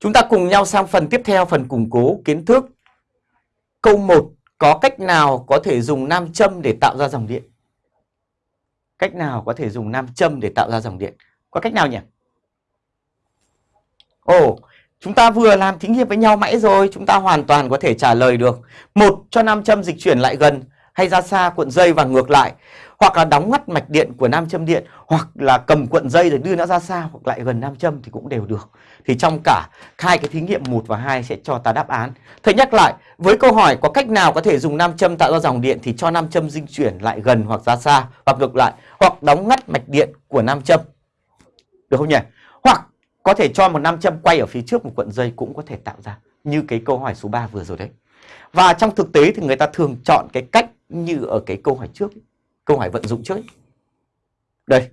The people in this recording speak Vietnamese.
Chúng ta cùng nhau sang phần tiếp theo, phần củng cố kiến thức. Câu 1, có cách nào có thể dùng nam châm để tạo ra dòng điện? Cách nào có thể dùng nam châm để tạo ra dòng điện? Có cách nào nhỉ? Ồ, chúng ta vừa làm thí nghiệm với nhau mãi rồi, chúng ta hoàn toàn có thể trả lời được. Một, cho nam châm dịch chuyển lại gần hay ra xa cuộn dây và ngược lại hoặc là đóng ngắt mạch điện của nam châm điện hoặc là cầm cuộn dây rồi đưa nó ra xa hoặc lại gần nam châm thì cũng đều được. Thì trong cả hai cái thí nghiệm 1 và 2 sẽ cho ta đáp án. Thầy nhắc lại, với câu hỏi có cách nào có thể dùng nam châm tạo ra dòng điện thì cho nam châm di chuyển lại gần hoặc ra xa hoặc ngược lại hoặc đóng ngắt mạch điện của nam châm. Được không nhỉ? Hoặc có thể cho một nam châm quay ở phía trước một cuộn dây cũng có thể tạo ra như cái câu hỏi số 3 vừa rồi đấy. Và trong thực tế thì người ta thường chọn cái cách như ở cái câu hỏi trước, câu hỏi vận dụng trước. Đây,